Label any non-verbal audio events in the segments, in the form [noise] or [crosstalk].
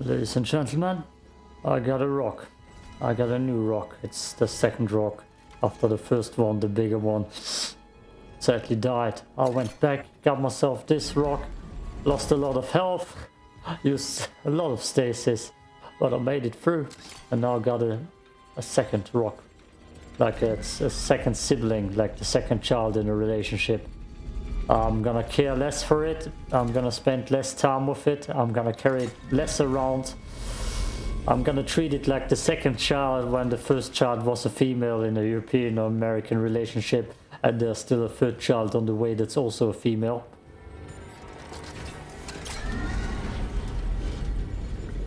Ladies and gentlemen, I got a rock. I got a new rock. It's the second rock. After the first one, the bigger one sadly died. I went back, got myself this rock, lost a lot of health, used a lot of stasis, but I made it through. And now got a, a second rock. Like it's a second sibling, like the second child in a relationship. I'm gonna care less for it. I'm gonna spend less time with it. I'm gonna carry it less around. I'm gonna treat it like the second child when the first child was a female in a European or American relationship and there's still a third child on the way that's also a female.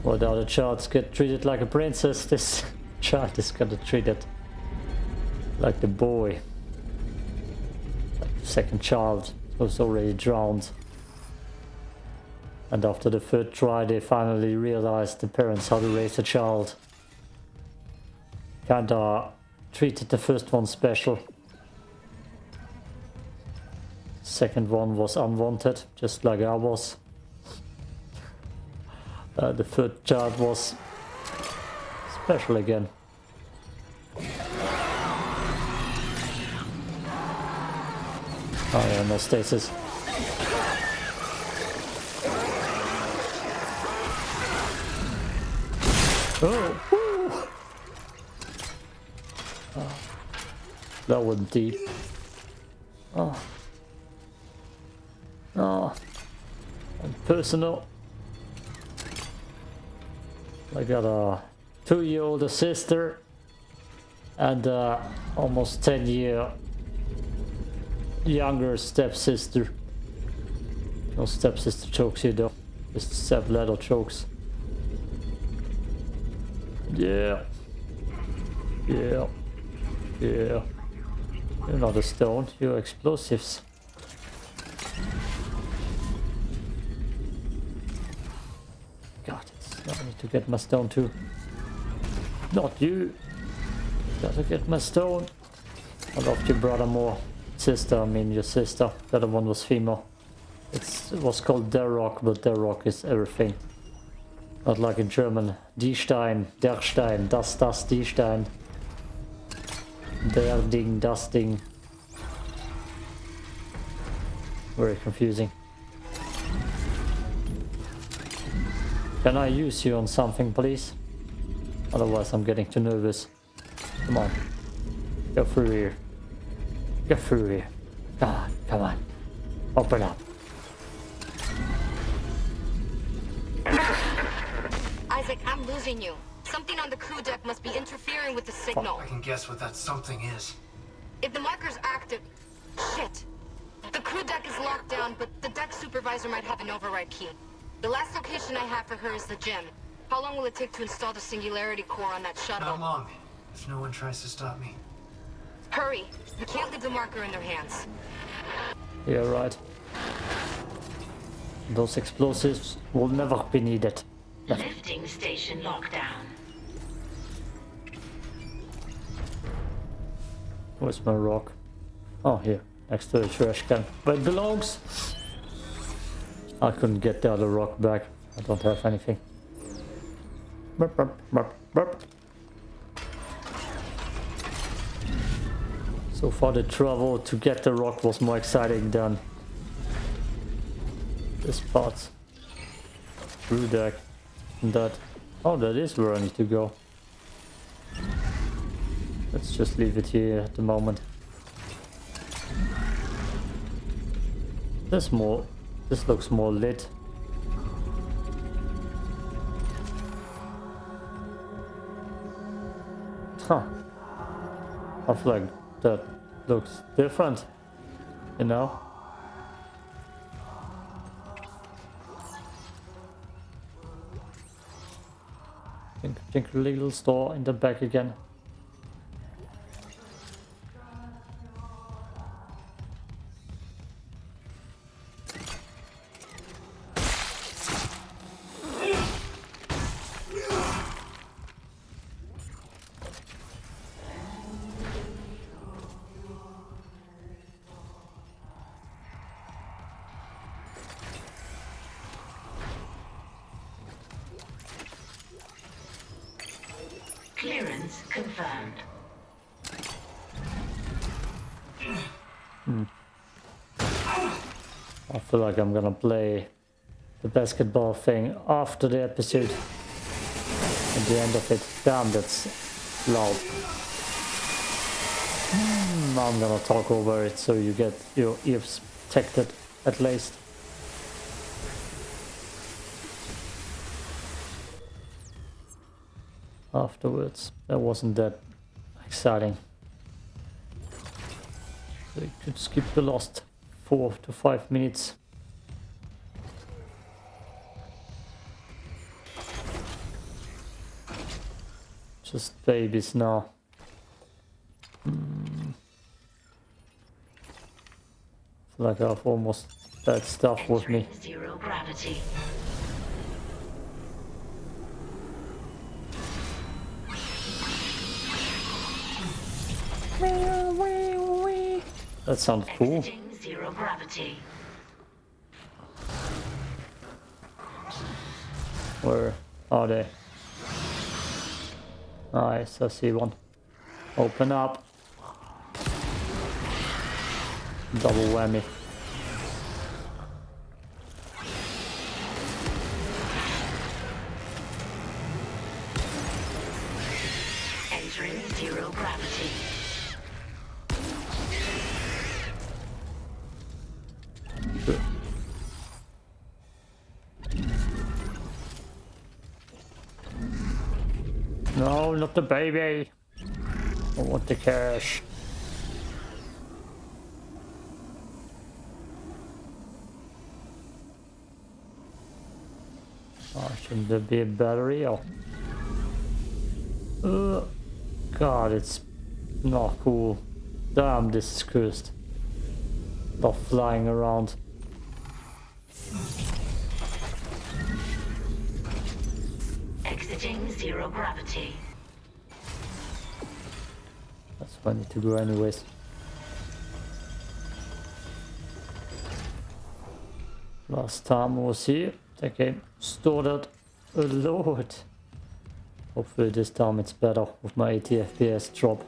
Well, the other childs get treated like a princess. This [laughs] child is gonna treat it like the boy. Like the second child was already drowned. And after the third try they finally realized the parents how to raise a child. Kinda treated the first one special. Second one was unwanted, just like I was. Uh, the third child was special again. Oh yeah, no stasis. Oh, oh. That was deep. Oh. Oh. And personal. I got a two-year-old sister and uh, almost 10 year younger stepsister. No stepsister chokes you though. Just little chokes. Yeah. Yeah. Yeah. You're not a stone, you're explosives. God, I need to get my stone too. Not you. Gotta get my stone. I love your brother more sister, I mean your sister. The other one was female. It's, it was called Der Rock, but Der Rock is everything. Not like in German. Die Stein, der Stein, das, das, die Stein. Der Ding, das Ding. Very confusing. Can I use you on something, please? Otherwise I'm getting too nervous. Come on. Go through here. Get through here. God, come on. Open up. Isaac, I'm losing you. Something on the crew deck must be interfering with the signal. I can guess what that something is. If the marker's active... Shit. The crew deck is locked down, but the deck supervisor might have an override key. The last location I have for her is the gym. How long will it take to install the Singularity Core on that shuttle? Not long, if no one tries to stop me. Hurry. We can't leave the marker in their hands. Yeah, right. Those explosives will never be needed. Lifting station lockdown. Where's my rock? Oh, here. Next to the trash can. Where it belongs! I couldn't get the other rock back. I don't have anything. Burp, burp, burp, So far the travel to get the rock was more exciting than this part. Through deck. And that. Oh, that is where I need to go. Let's just leave it here at the moment. This more. This looks more lit. Huh. I feel like that looks different, you know? Think, think little store in the back again. Confirmed. I feel like I'm gonna play the basketball thing after the episode. At the end of it. Damn, that's loud. Hmm, I'm gonna talk over it so you get your ears protected at least. Afterwards, that wasn't that exciting. So could skip the last four to five minutes. Just babies now. Feel like I've almost that stuff with me. Zero gravity. That sounds cool. Exiting zero gravity. Where are they? Nice, I see one. Open up. Double whammy. Not the baby. I want the cash. Oh, shouldn't there be a battery? Oh. Uh, God, it's not cool. Damn, this is cursed. Not flying around. Exiting zero gravity. Need to go anyways. Last time I was here, the game started a lot. Hopefully this time it's better with my 80 FPS drop.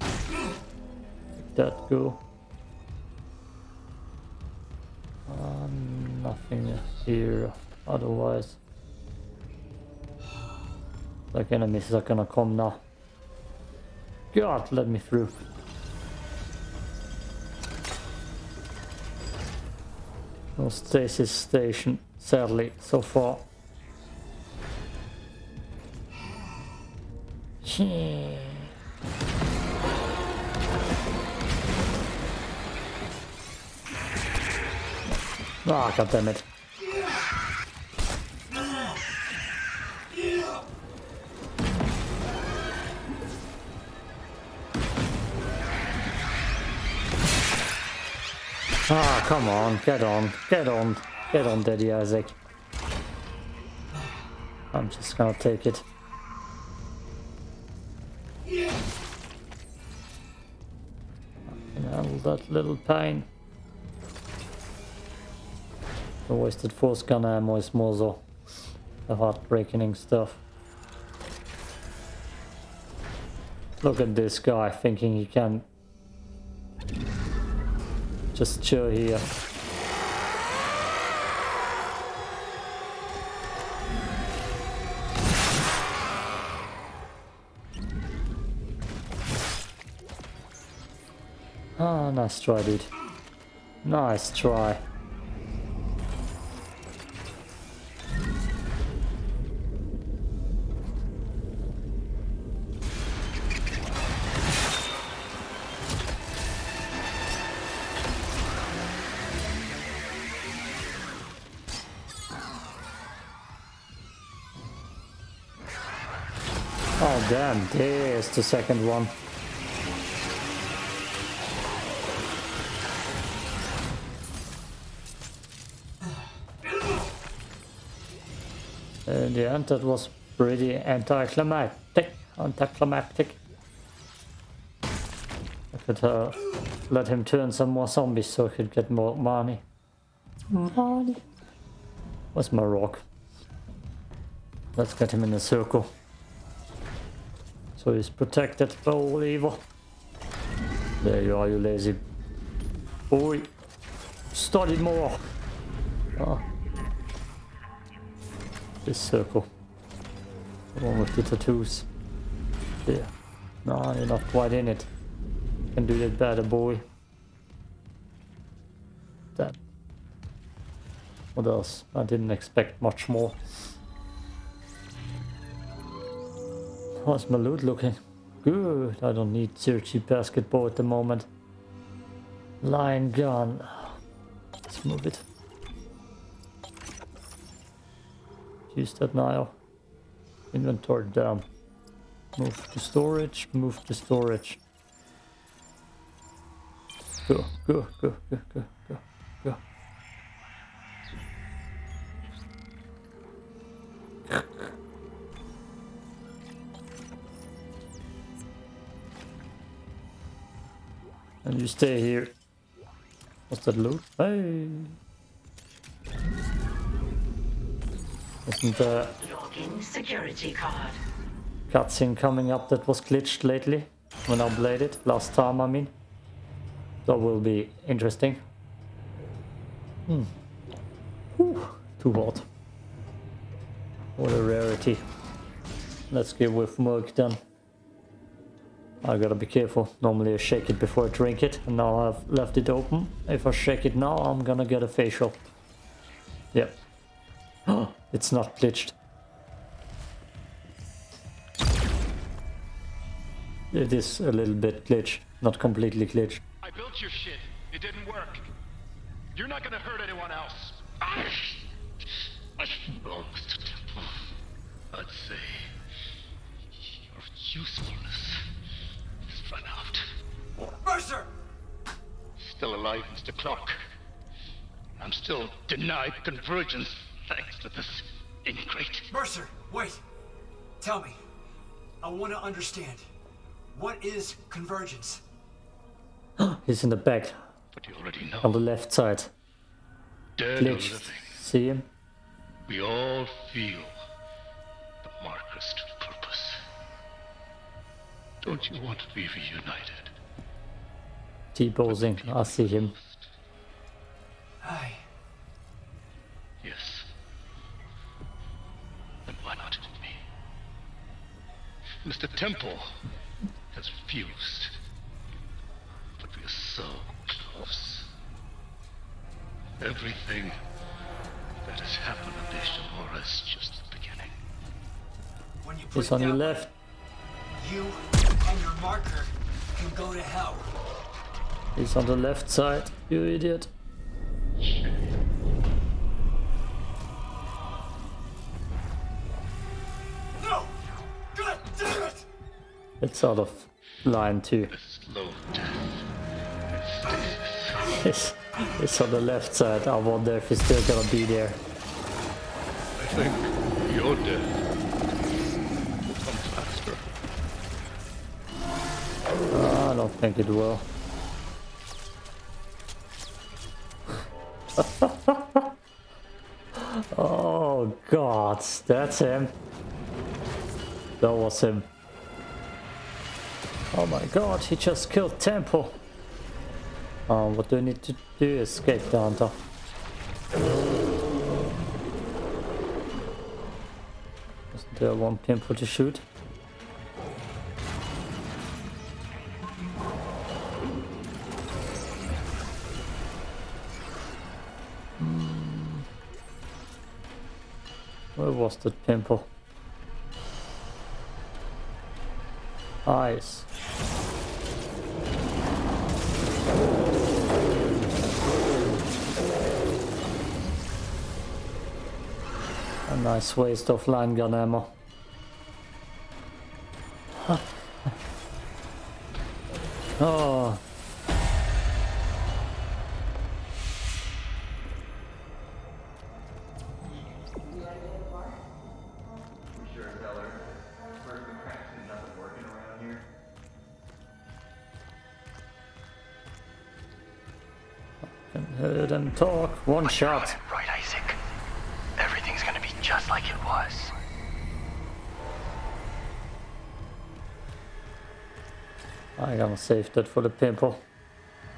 Let that go. Uh, nothing here otherwise. Like enemies are gonna come now. God, let me through. No stasis station, sadly, so far. Ah, god damn it. Ah, come on, get on, get on, get on, Daddy Isaac. I'm just gonna take it. Handle that little pain. The wasted force gun ammo is more so the heartbreaking stuff. Look at this guy thinking he can just chill here. Ah, nice try, dude. Nice try. The second one. In the end, that was pretty anticlimactic. Anticlimactic. I could uh, let him turn some more zombies so I could get more money. Money. Where's my rock? Let's get him in a circle. So he's protected by all evil. There you are, you lazy boy. Study more. Ah. This circle. The one with the tattoos. There. No, you're not quite in it. Can do that better, boy. That. What else? I didn't expect much more. How's my loot looking? Good. I don't need searchy basketball at the moment. Line gun. Let's move it. Use that now. Inventory down. Move to storage, move to storage. Go, go, go, go, go, go, go. And you stay here. What's that loot? Hey! Isn't the Login security card. cutscene coming up that was glitched lately? When I played it, last time I mean. That will be interesting. Hmm. Whew, too hot. What a rarity. Let's give with milk then. I gotta be careful. Normally I shake it before I drink it, and now I've left it open. If I shake it now, I'm gonna get a facial. Yep. [gasps] it's not glitched. It is a little bit glitched, not completely glitched. I built your shit. It didn't work. You're not gonna hurt anyone else. Well, Mr. Temple, I'd say your usefulness has run out. Mercer! Still alive, Mr. Clarke. I'm still denied convergence thanks to this ingrate. Mercer, wait. Tell me. I want to understand. What is convergence? [gasps] He's in the back, But you already on the left side. dead or living, See him? we all feel the marker's to purpose. Don't you want to be reunited? T-posing. I see him. Aye. Yes. Then why not me? Mr. Temple has refused. But we are so close. Everything that has happened on Ishimura is just the beginning. When you put He's it on your left. You and your marker can go to hell. He's on the left side, you idiot. No! God damn it! It's out of line too. A slow death. and stasis. It's, it's on the left side. I wonder if he's still gonna be there. I think your death will come faster. I don't think it will. That's him. That was him. Oh my god, he just killed Temple. Um, what do I need to do? Escape the hunter. Isn't there one pimple to shoot? Was pimple? Eyes. A nice waste of line gun ammo. [laughs] oh, One shot. Right, Isaac. Everything's gonna be just like it was. I gotta save that for the pimple.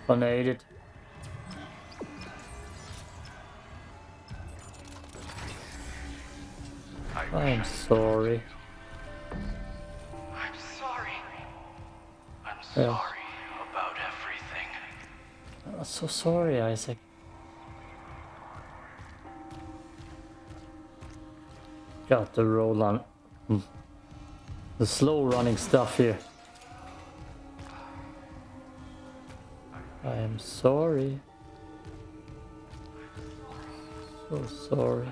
Gonna eat it. I'm sorry. I'm sorry. I'm Yeah. sorry about everything. I'm so sorry, Isaac. Got the roll on. hmm, The slow running stuff here. I am sorry. So sorry.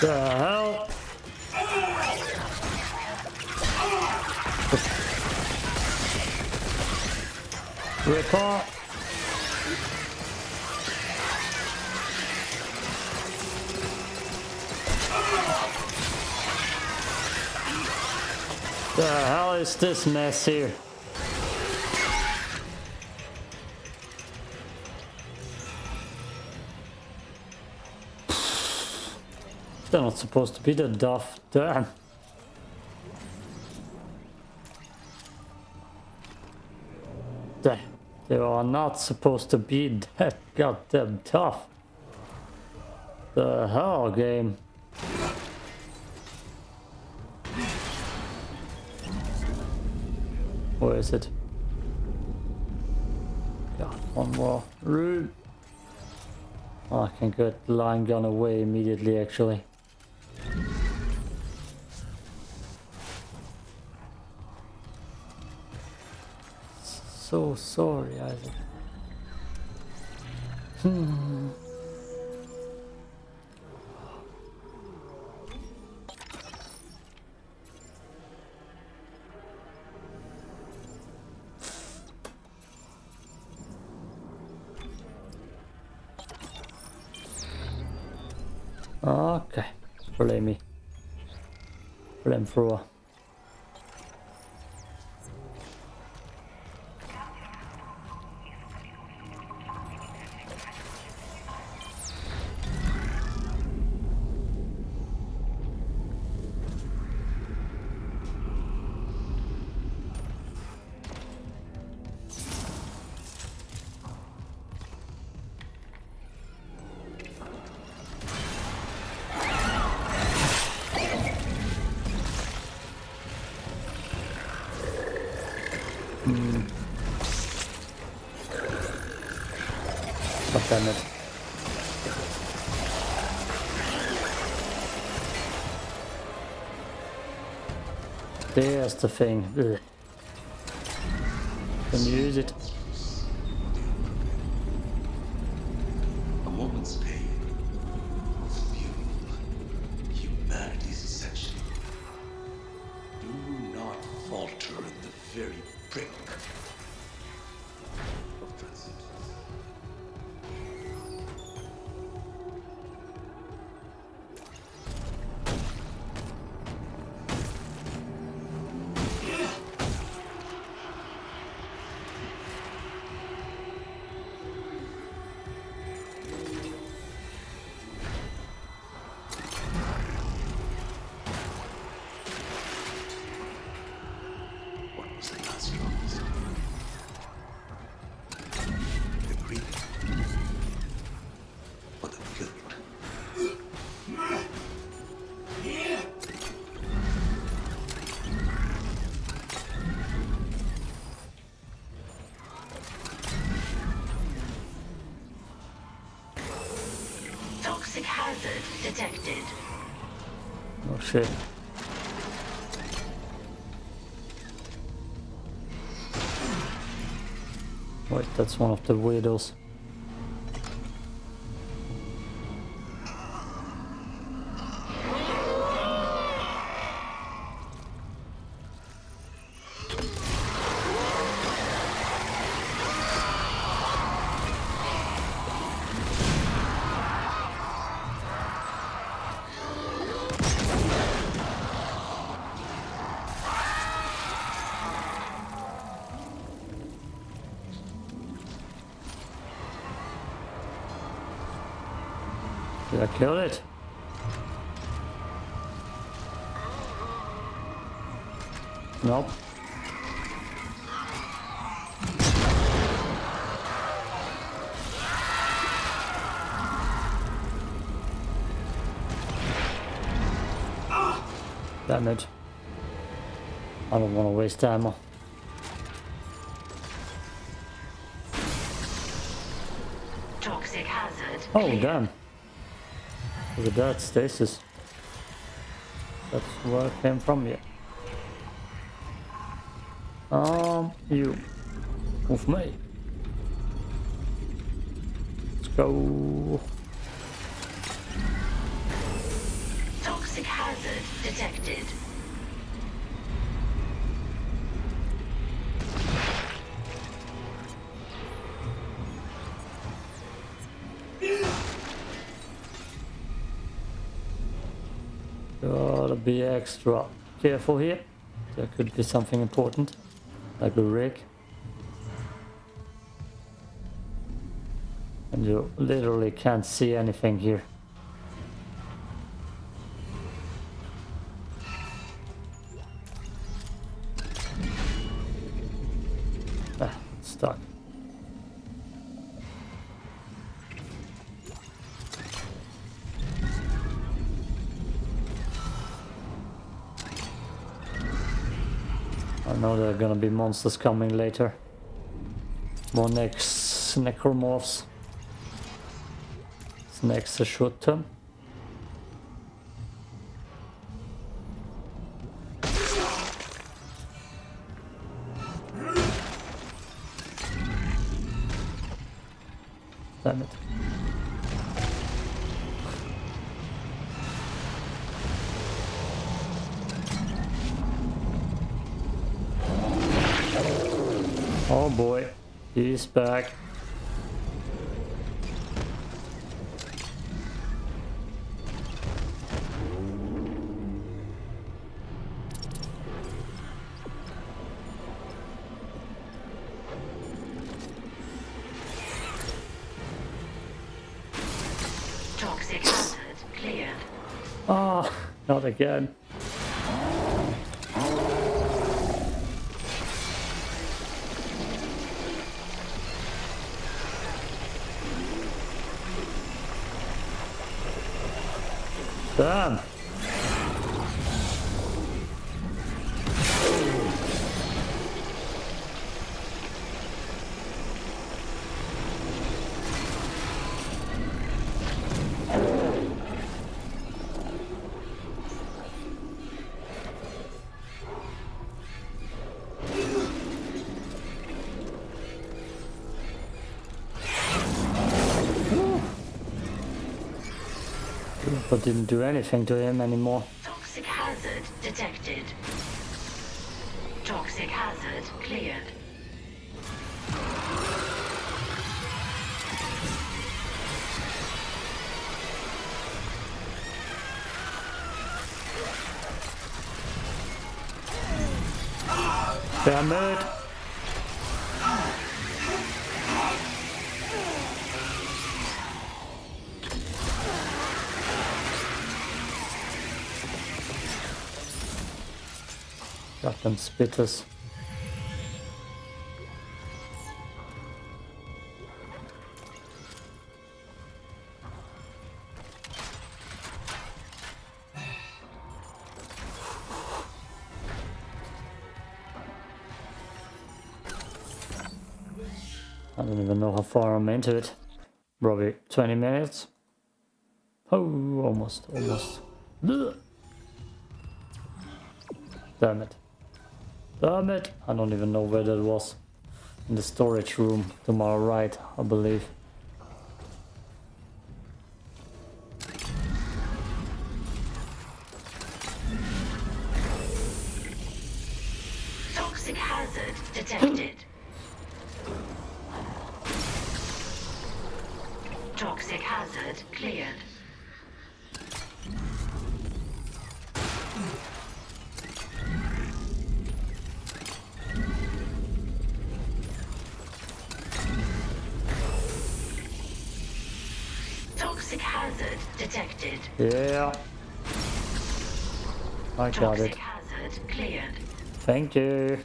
The hell? Report. The hell is this mess here? They're not supposed to be that duff. Damn. They, they are not supposed to be [laughs] that goddamn tough. The hell game. Where is it? God, one more room. Oh, I can get the line gun away immediately actually. So sorry, Isaac. Hmm. Okay, Flamey. Flamethrower. There's the thing. Ugh. Use it? A moment's pain humanity's ascension. Do not falter in the very brink Detected. Oh, shit. Wait, that's one of the weirdos. I kill it? Nope. Damn it. I don't want to waste ammo. Toxic hazard. Oh, damn. That, stasis. That's where I came from, yeah. Um, you. Move me. Let's go. Toxic hazard detected. Gotta be extra careful here. There could be something important, like a rig. And you literally can't see anything here. Monsters coming later. More next necromorphs. It's next a short term. Oh boy, he's back. Toxic hazard cleared. Oh, not again. Didn't do anything to him anymore. Toxic hazard detected. Toxic hazard cleared. Damn it. Them spitters. I don't even know how far I'm into it. Probably 20 minutes. Oh, almost, almost. Damn it. Damn! I don't even know where that was. In the storage room to my right, I believe. Toxic hazard detected. Toxic hazard cleared. Yeah. I got Toxic it. hazard cleared. Thank you.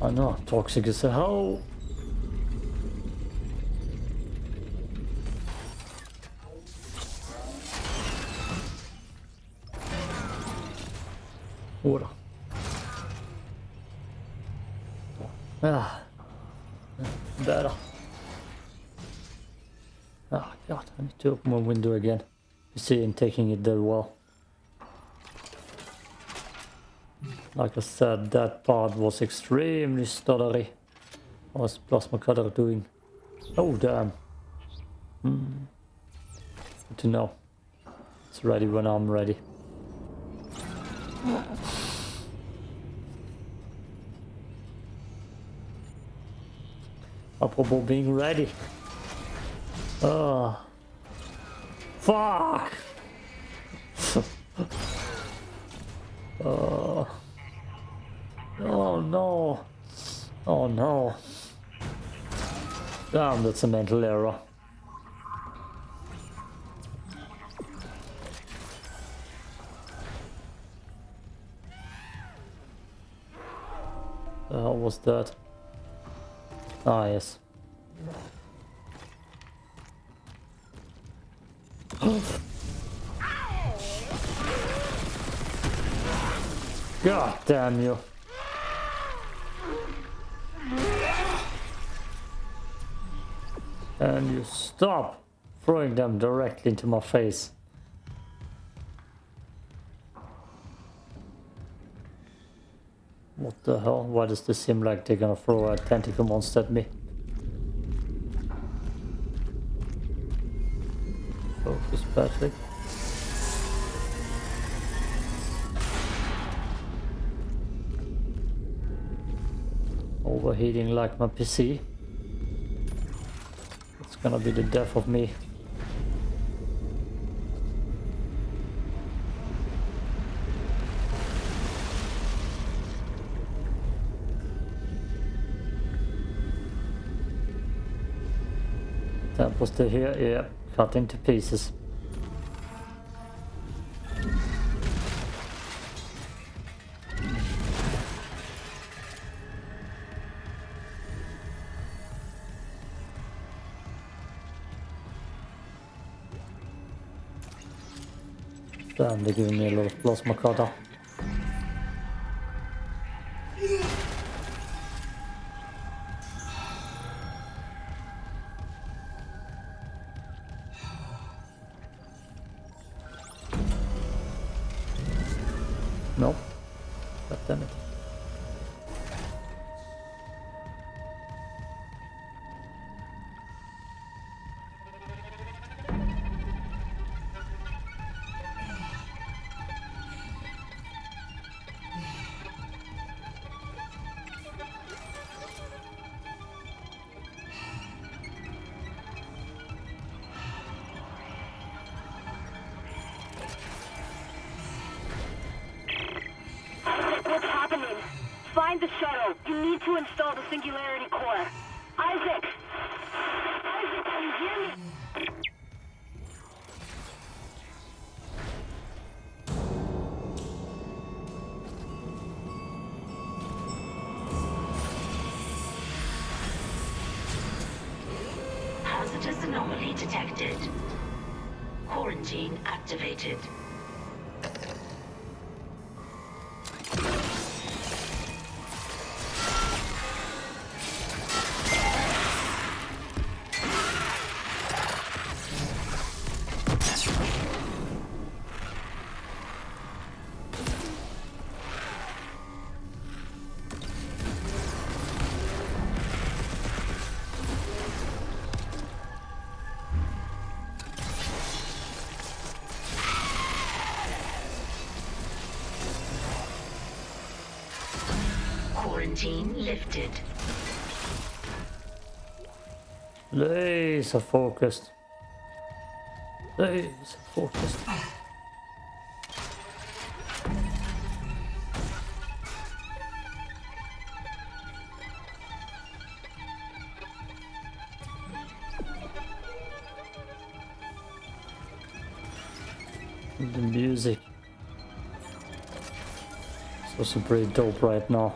I know, toxic as hell. Water. Ah. Better. Ah, God, I need to open my window again. You see him taking it that well. Like I said, that part was extremely stuttery. What's Plasma Cutter doing? Oh, damn. Hmm. Good to know. It's ready when I'm ready. Apropos being ready. Oh. Fuck! oh. Oh no. Oh no. Damn, that's a mental error. The hell was that? Ah, yes. [sighs] God damn you. And you stop throwing them directly into my face. What the hell? Why does this seem like they're gonna throw a tentacle monster at me? Focus, Overheating like my PC. It's gonna be the death of me. That was the here, yeah, cut into pieces. Damn, they're giving me a of plasma cutter. The shuttle. You need to install the Singularity Core. Quarantine lifted. Laser focused. Laser focused. The music. It's also pretty dope right now.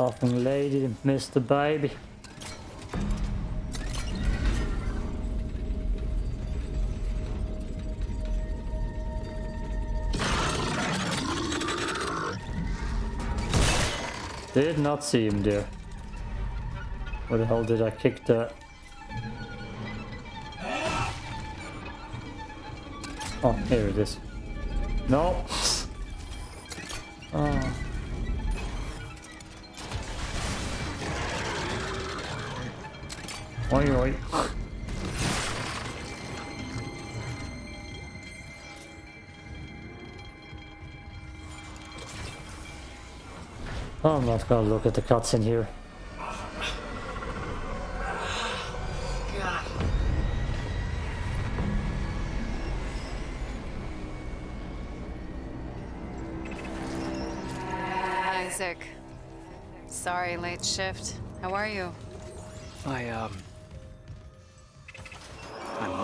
Laughing lady missed the baby. Did not see him there. Where the hell did I kick that? Oh, here it is. No. Oh. [laughs] Oi, oi. I'm not gonna look at the cuts in here. Isaac. Sorry, late shift. How are you? My, um...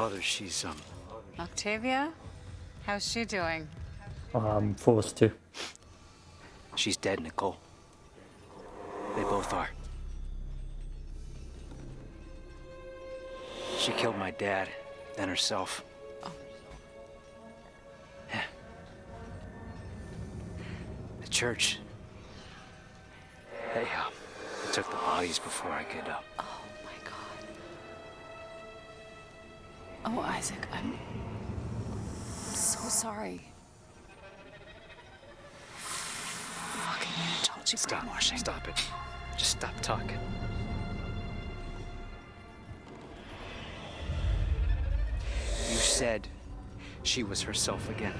My she's, um... Octavia? How's she doing? I'm forced to. She's dead, Nicole. They both are. She killed my dad, then herself. Yeah. [sighs] The church. They, uh, took the bodies before I could, uh... Oh Oh, Isaac, I'm so sorry. Fucking you Stop. brainwashing. Stop it. Just stop talking. You said she was herself again.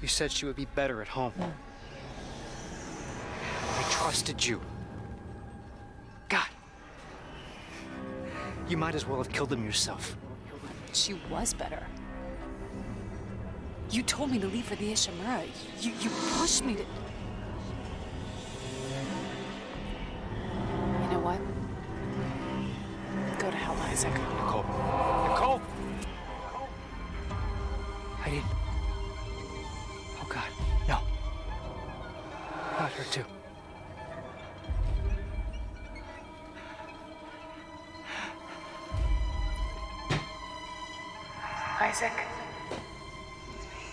You said she would be better at home. Hmm. I trusted you. You might as well have killed him yourself. She was better. You told me to leave for the Ishimura. You, you pushed me to... You know what? Go to hell, Isaac. Nicole. Nicole! I didn't. Oh, God. No. Not her, too. Isaac.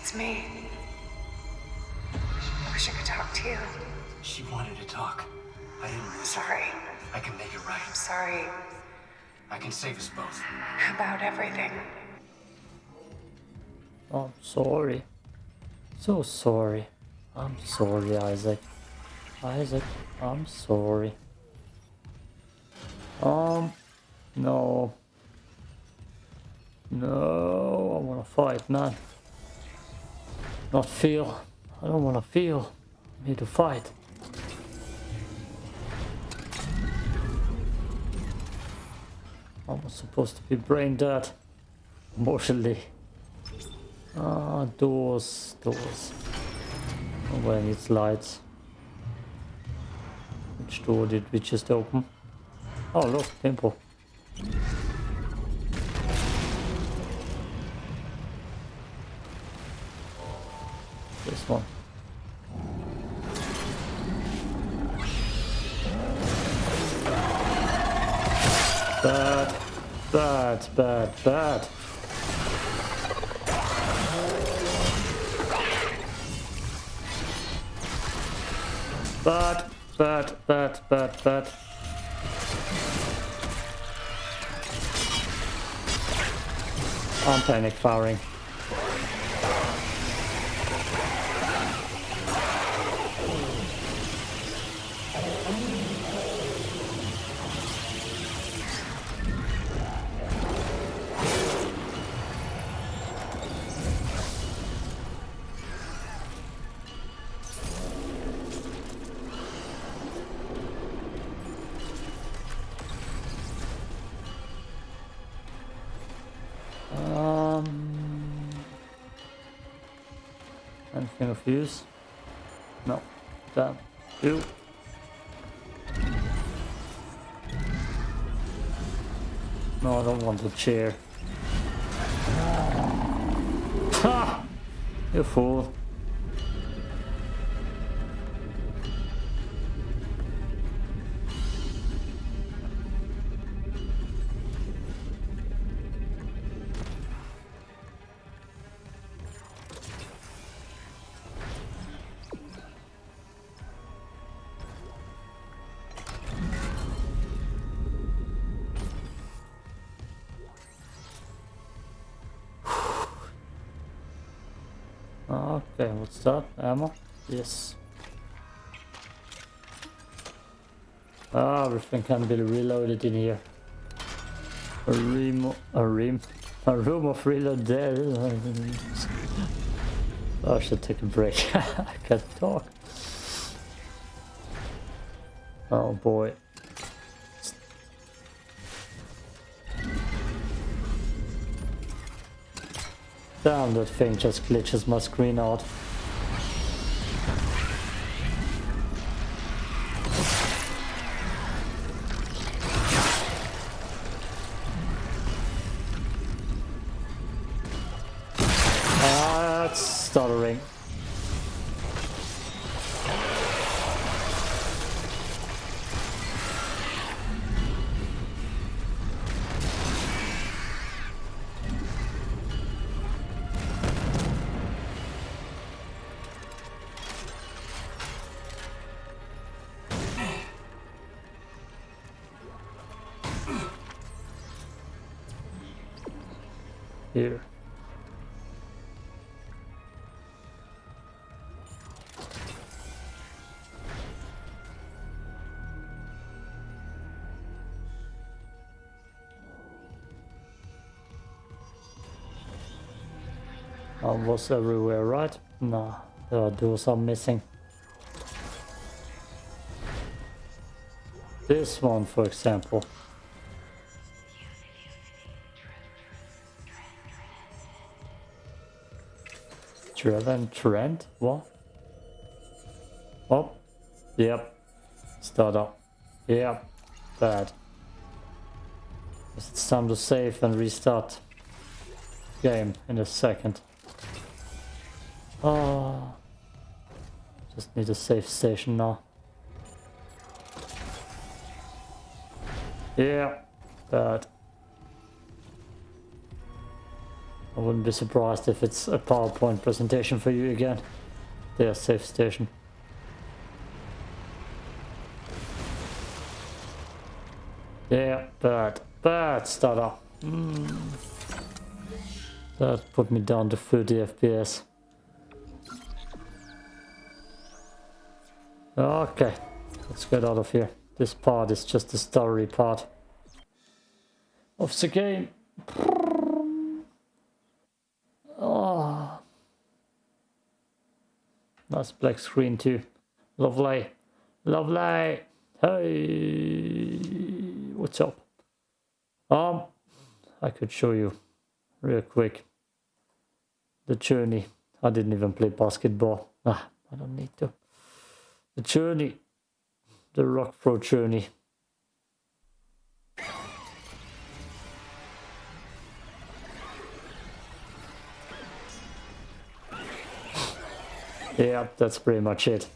It's me. I wish I could talk to you. She wanted to talk. I didn't. Sorry. I can make it right. I'm sorry I can save us both. about everything. I'm sorry. So sorry. I'm sorry, Isaac. Isaac, I'm sorry. Um, no. No, I wanna fight, man. Not feel. I don't wanna feel. I need to fight. I was supposed to be brain dead. Emotionally. Ah, doors, doors. Oh, Nobody needs lights. Which door did we just open? Oh look, temple. This one. Bad, bad, bad, bad. Bad, bad, bad, bad, bad. I'm panic firing. Anything use? No. Damn. You. No, I don't want the chair. Ah, ha! You fool. That? Ammo? Yes. Ah, everything can be reloaded in here. A room, a room, a room of reload there. I should take a break. [laughs] I can't talk. Oh boy. Damn, that thing just glitches my screen out. Was everywhere, right? Nah, there are doors are missing. This one, for example. Trevor Trent? What? Oh, yep. Start up. Yep. Bad. It's time to save and restart game in a second. Oh, just need a safe station now. Yeah, bad. I wouldn't be surprised if it's a PowerPoint presentation for you again. Their safe station. Yeah, bad. Bad stutter. Mm. That put me down to 30 FPS. Okay, let's get out of here. This part is just the story part of the game. Oh. Nice black screen too. Lovely. Lovely. Hey, what's up? Um, I could show you real quick the journey. I didn't even play basketball. Ah, I don't need to. The journey the rock throw journey. Yeah, that's pretty much it.